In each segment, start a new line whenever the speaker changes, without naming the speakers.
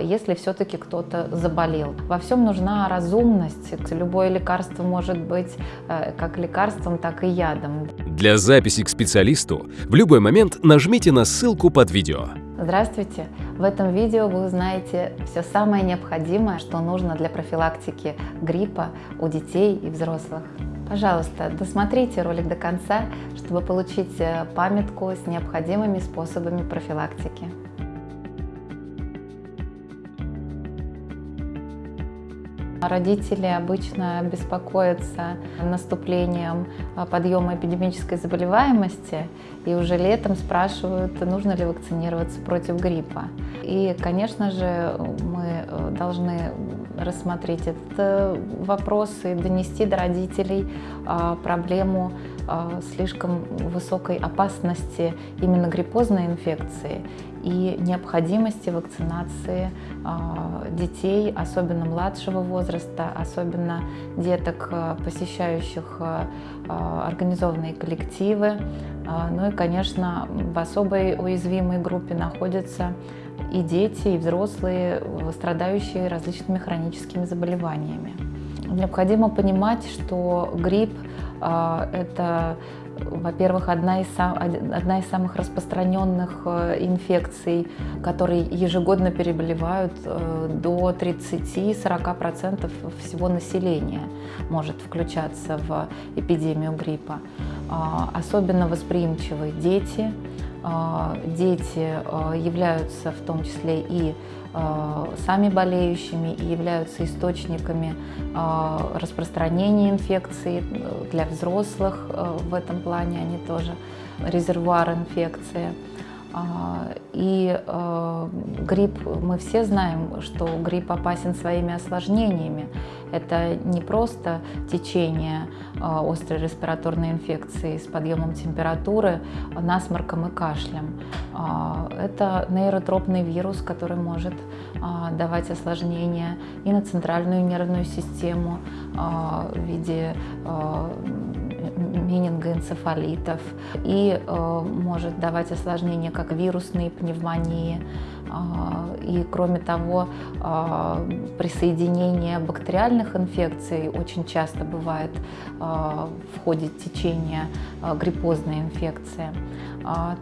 если все-таки кто-то заболел. Во всем нужна разумность. Любое лекарство может быть как лекарством, так и ядом.
Для записи к специалисту в любой момент нажмите на ссылку под видео.
Здравствуйте! В этом видео вы узнаете все самое необходимое, что нужно для профилактики гриппа у детей и взрослых. Пожалуйста, досмотрите ролик до конца, чтобы получить э, памятку с необходимыми способами профилактики. Родители обычно беспокоятся наступлением а, подъема эпидемической заболеваемости и уже летом спрашивают, нужно ли вакцинироваться против гриппа. И, конечно же, мы э, должны рассмотреть этот э, вопрос и донести до родителей а, проблему слишком высокой опасности именно гриппозной инфекции и необходимости вакцинации а, детей, особенно младшего возраста, особенно деток, а, посещающих организованные коллективы. Ну и, конечно, в особой уязвимой группе находятся и дети, и взрослые, страдающие различными хроническими заболеваниями. Необходимо понимать, что грипп а, это, во-первых, одна из, одна из самых распространенных э, инфекций, которые ежегодно переболевают э, до 30-40% всего населения может включаться в эпидемию гриппа. А, особенно восприимчивы дети. А, дети являются в том числе и Э, сами болеющими и являются источниками э, распространения инфекции для взрослых. Э, в этом плане они тоже резервуар инфекции. А, и э, грипп, мы все знаем, что грипп опасен своими осложнениями. Это не просто течение э, острой респираторной инфекции с подъемом температуры, насморком и кашлем. Это нейротропный вирус, который может давать осложнения и на центральную нервную систему в виде менингоэнцефалитов и э, может давать осложнения, как вирусные пневмонии. Э, и кроме того, э, присоединение бактериальных инфекций очень часто бывает в ходе течения гриппозной инфекции.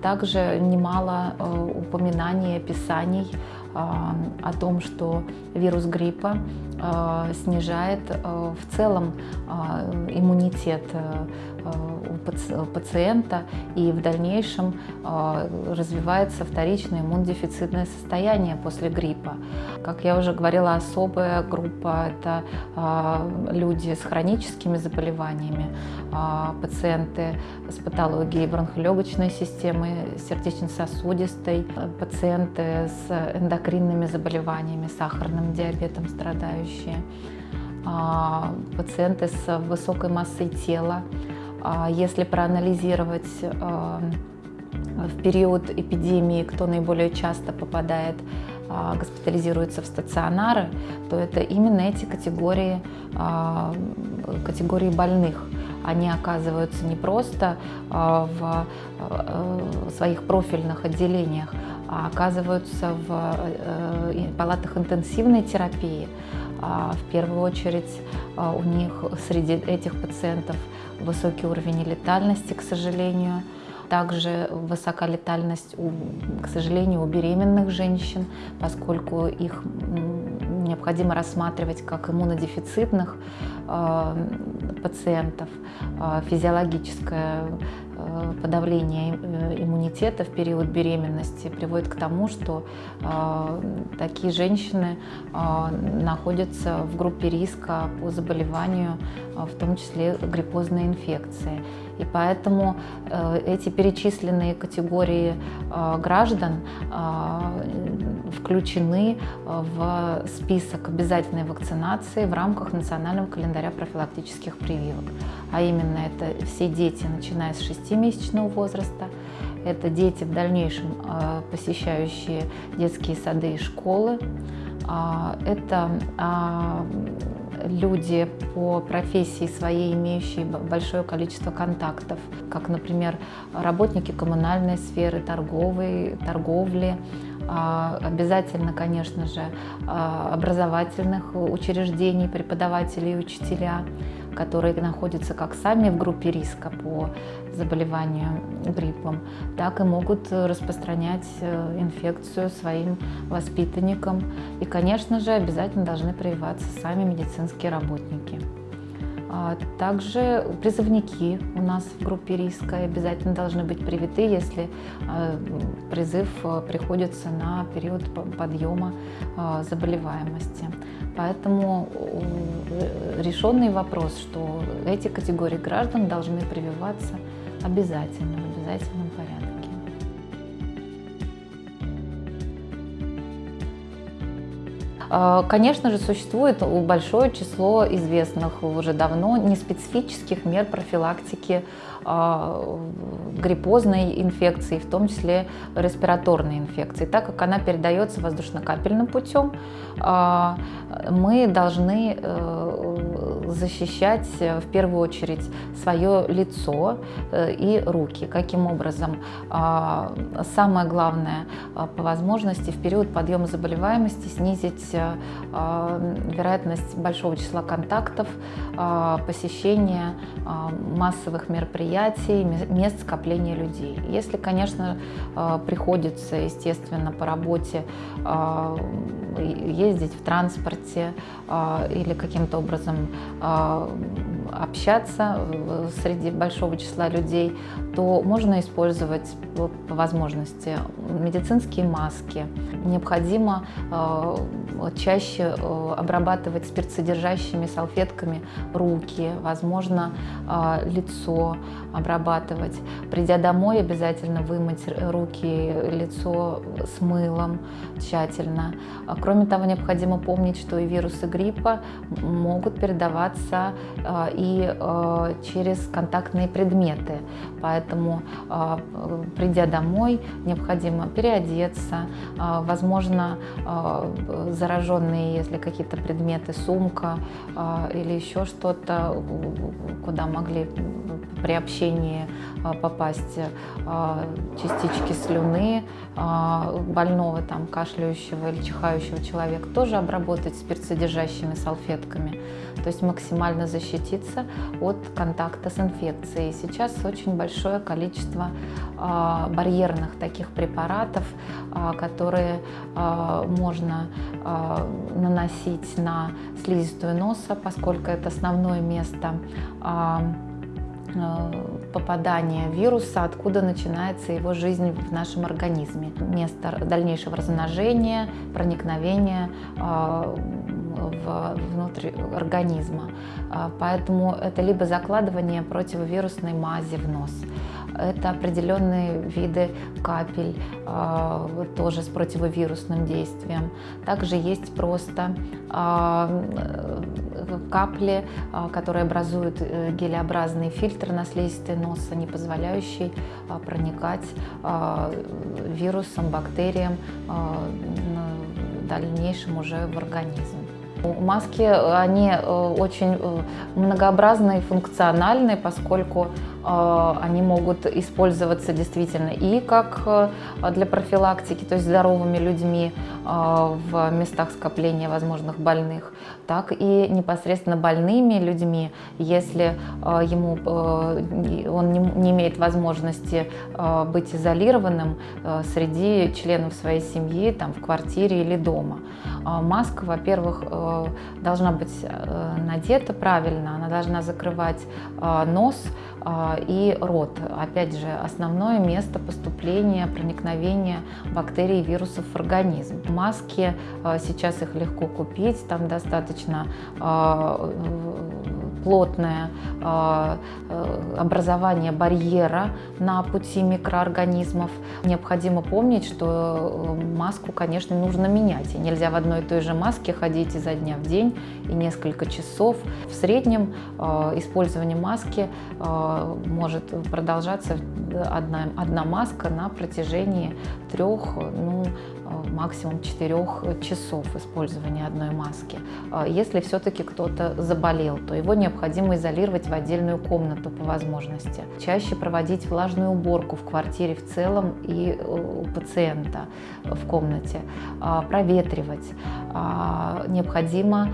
Также немало упоминаний, описаний о том, что вирус гриппа снижает в целом иммунитет у пациента и в дальнейшем развивается вторичное иммунодефицитное состояние после гриппа. Как я уже говорила, особая группа – это люди с хроническими заболеваниями, пациенты с патологией бронхолегочной системы, сердечно-сосудистой, пациенты с эндокринными заболеваниями, сахарным диабетом страдающие, пациенты с высокой массой тела. А, если проанализировать а, в период эпидемии, кто наиболее часто попадает, госпитализируется в стационары, то это именно эти категории, категории больных. Они оказываются не просто в своих профильных отделениях, а оказываются в э, палатах интенсивной терапии. А в первую очередь а, у них среди этих пациентов высокий уровень летальности, к сожалению. Также высока летальность, у, к сожалению, у беременных женщин, поскольку их необходимо рассматривать как иммунодефицитных э, пациентов. Э, физиологическое Э, подавление э, иммунитета в период беременности приводит к тому, что э, такие женщины находятся в группе риска по заболеванию, в том числе гриппозной инфекции. И поэтому эти перечисленные категории граждан включены в список обязательной вакцинации в рамках национального календаря профилактических прививок. А именно это все дети, начиная с 6-месячного возраста, это дети в дальнейшем а, посещающие детские сады и школы, а, это а, люди по профессии своей, имеющие большое количество контактов, как, например, работники коммунальной сферы, торговой, торговли, обязательно, конечно же, а, образовательных учреждений, преподаватели и учителя, которые находятся как сами в группе риска по заболеванию гриппом, так и могут распространять э, инфекцию своим воспитанникам. И, конечно же, обязательно должны прививаться сами медицинские работники. А также призывники у нас в группе риска обязательно должны быть привиты, если а, призыв а, приходится на период подъема заболеваемости. Поэтому э, решенный вопрос, что эти категории граждан должны прививаться обязательно, в обязательном конечно же, существует большое число известных уже давно неспецифических мер профилактики а, гриппозной инфекции, в том числе респираторной инфекции. Так как она передается воздушно-капельным путем, а, мы должны э, защищать в первую очередь свое лицо э, и руки. Каким образом? Самое главное, по возможности в период подъема заболеваемости снизить Э, вероятность большого числа контактов, э, посещения э, массовых мероприятий, мест скопления людей. Если, конечно, приходится, естественно, по работе ездить в транспорте или каким-то образом общаться среди большого числа людей, то можно использовать по возможности медицинские маски. Необходимо чаще э, обрабатывать спиртсодержащими салфетками руки, возможно, э, лицо обрабатывать. Придя домой, обязательно вымыть руки, лицо с мылом тщательно. А кроме того, необходимо помнить, что и вирусы гриппа могут передаваться э, и через контактные предметы. Поэтому, придя домой, необходимо переодеться, возможно, зараженные, если какие-то предметы, сумка или еще что-то, куда могли при общении попасть частички слюны больного, там, кашляющего или чихающего человека, тоже обработать спиртсодержащими салфетками. То есть максимально защититься от контакта с инфекцией. Сейчас очень большое количество барьерных таких препаратов, которые можно наносить на слизистую носа, поскольку это основное место а, а, попадания вируса, откуда начинается его жизнь в нашем организме. Место дальнейшего размножения, проникновения а, внутрь организма. Поэтому это либо закладывание противовирусной мази в нос, это определенные виды капель, а, тоже с противовирусным действием. Также есть просто а, капли, а, которые образуют э, гелеобразный фильтр на слизистой носа, не позволяющий проникать вирусам, бактериям в дальнейшем уже в организм. Маски, они э, очень э, многообразные функциональные, поскольку э, они могут использоваться действительно и как для профилактики, то есть здоровыми людьми в местах скопления возможных больных, так и непосредственно больными людьми, если ему, он не имеет возможности быть изолированным среди членов своей семьи, там, в квартире или дома. Маска, во-первых, должна быть э, надета правильно, она должна закрывать э, нос э, и рот. Опять же, основное место поступления, проникновения бактерий и вирусов в организм. Маски, сейчас их легко купить, там достаточно плотное а, э, образование барьера на пути микроорганизмов. Необходимо помнить, что э, маску, конечно, нужно менять. И нельзя в одной и той же маске ходить изо дня в день и несколько часов. В среднем э, использование маски может продолжаться одна, одна маска на протяжении трех, ну, максимум 4 часов использования одной маски. Если все-таки кто-то заболел, то его необходимо изолировать в отдельную комнату по возможности. Чаще проводить влажную уборку в квартире в целом и у пациента в комнате. Проветривать. Необходимо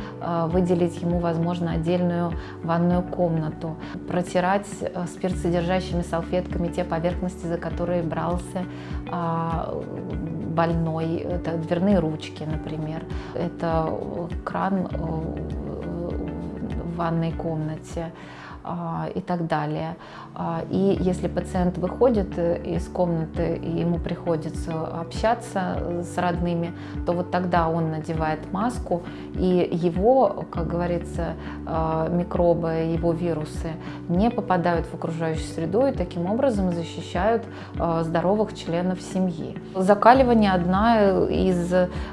выделить ему, возможно, отдельную ванную комнату. Протирать спиртсодержащими салфетками те поверхности, за которые брался больной, это дверные ручки, например, это кран э, в ванной комнате, а, и так далее. А, и если пациент выходит э, из комнаты и ему приходится общаться с родными, то вот тогда он надевает маску, и его, как говорится, а, микробы, его вирусы не попадают в окружающую среду и таким образом защищают здоровых членов семьи. Закаливание одна из,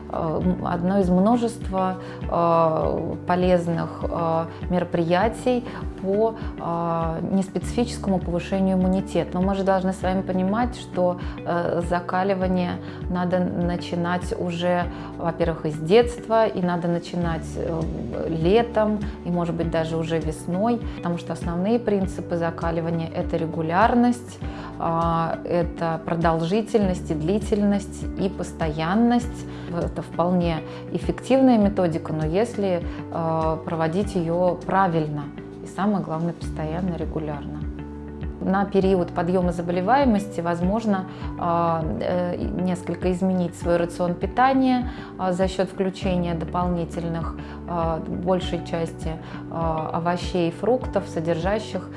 одно из множества полезных мероприятий по неспецифическому повышению иммунитета. Но мы же должны с вами понимать, что э, закаливание надо начинать уже, во-первых, из детства, и надо начинать э, летом, и, может быть, даже уже весной, потому что основные принципы закаливания – это регулярность, э, это продолжительность и длительность, и постоянность. Это вполне эффективная методика, но если э, проводить ее правильно – и самое главное, постоянно, регулярно на период подъема заболеваемости возможно а, э, несколько изменить свой рацион питания а, за счет включения дополнительных а, большей части овощей и фруктов, содержащих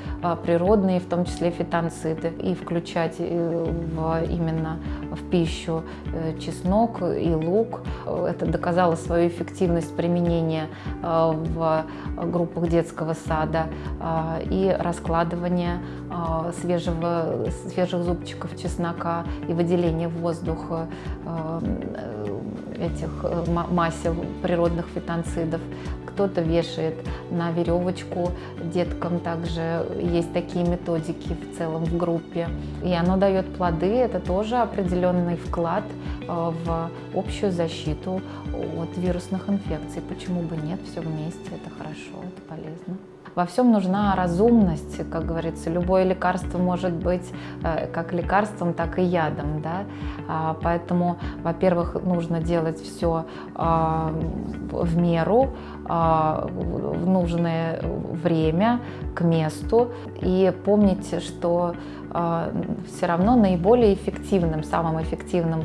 природные, в том числе фитонциды, и включать э, именно в пищу э, чеснок и лук. Это доказало свою эффективность применения в группах детского сада и раскладывания свежего, свежих зубчиков чеснока и выделение в воздух э, этих э, масел природных фитонцидов. Кто-то вешает на веревочку деткам, также есть такие методики в целом в группе. И оно дает плоды, это тоже определенный вклад э, в общую защиту от вирусных инфекций. Почему бы нет, все вместе, это хорошо, это полезно. Во всем нужна разумность, как говорится, любое лекарство может быть э, как лекарством, так и ядом, да? А, поэтому, во-первых, нужно делать все а, в меру, а, в нужное время, к месту, и помните, что все равно наиболее эффективным, самым эффективным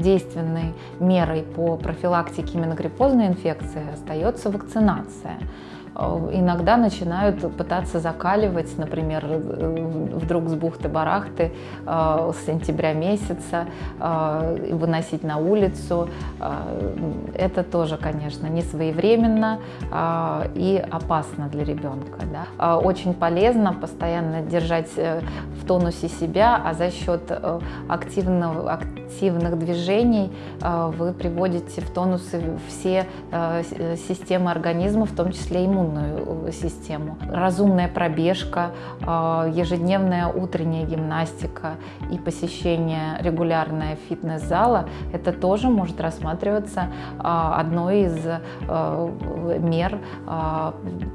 действенной мерой по профилактике именно гриппозной инфекции остается вакцинация. Э, иногда начинают пытаться закаливать, например, э, вдруг с бухты-барахты э, с сентября месяца, выносить на улицу. Это тоже, конечно, не своевременно и опасно для ребенка. Да? Очень полезно постоянно держать в тонусе себя, а за счет активного, активных движений вы приводите в тонус все системы организма, в том числе иммунные иммунную систему. Разумная пробежка, а, ежедневная утренняя гимнастика и посещение регулярное фитнес-зала, это тоже может рассматриваться а, одной из мер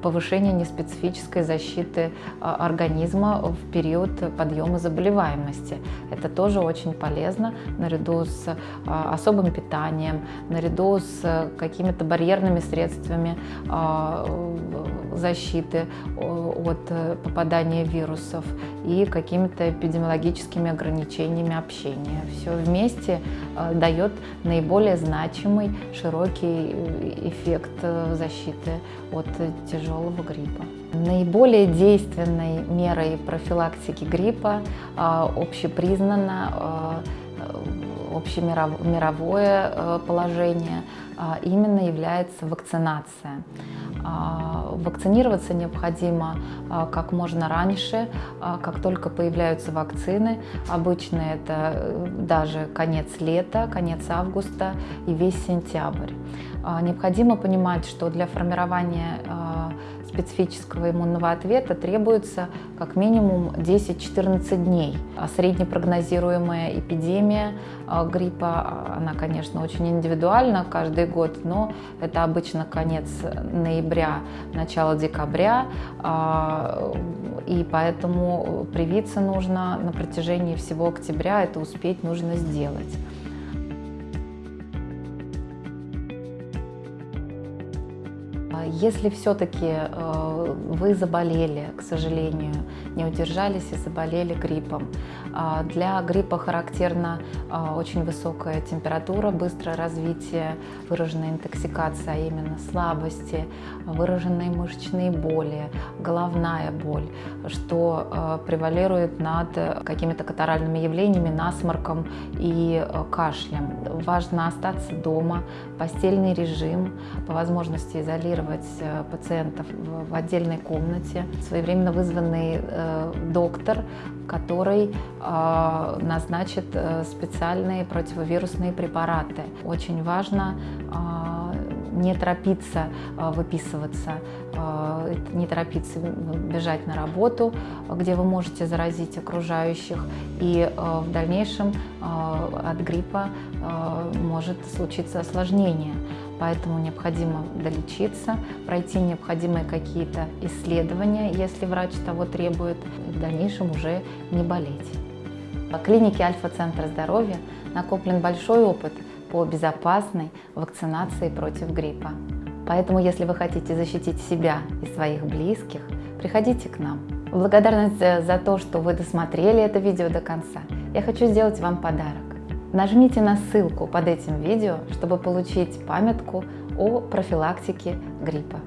повышения неспецифической защиты организма в период подъема заболеваемости. Это тоже очень полезно наряду с особым питанием, наряду с какими-то барьерными средствами защиты от э, попадания вирусов и какими-то эпидемиологическими ограничениями общения. Все вместе э, дает наиболее значимый, широкий э, эффект защиты от тяжелого гриппа. Наиболее действенной мерой профилактики гриппа общепризнана общемировое э, положение именно является вакцинация. А, вакцинироваться необходимо а, как можно раньше, как только появляются вакцины. Обычно это э, даже конец лета, конец августа и весь сентябрь. Необходимо понимать, что для формирования специфического иммунного ответа требуется как минимум 10-14 дней. А среднепрогнозируемая эпидемия а, гриппа, а, она, конечно, очень индивидуальна каждый год, но это обычно конец ноября, начало декабря, и поэтому привиться нужно на протяжении всего октября, это успеть нужно сделать. Если все-таки э, вы заболели, к сожалению, не удержались и заболели гриппом, а, для гриппа характерна а, очень высокая температура, быстрое развитие, выраженная интоксикация, а именно слабости, выраженные мышечные боли, головная боль, что превалирует над какими-то катаральными явлениями, насморком и кашлем. Важно остаться дома, постельный режим, по возможности изолировать э, пациентов в отдельной комнате, своевременно вызванный э, доктор, который э, назначит специальные противовирусные препараты. Очень важно не торопиться выписываться, не торопиться бежать на работу, где вы можете заразить окружающих, и в дальнейшем от гриппа может случиться осложнение. Поэтому необходимо долечиться, пройти необходимые какие-то исследования, если врач того требует, и в дальнейшем уже не болеть. По клинике Альфа-центра здоровья накоплен большой опыт по безопасной вакцинации против гриппа. Поэтому, если вы хотите защитить себя и своих близких, приходите к нам. В благодарность за то, что вы досмотрели это видео до конца, я хочу сделать вам подарок. Нажмите на ссылку под этим видео, чтобы получить памятку о профилактике гриппа.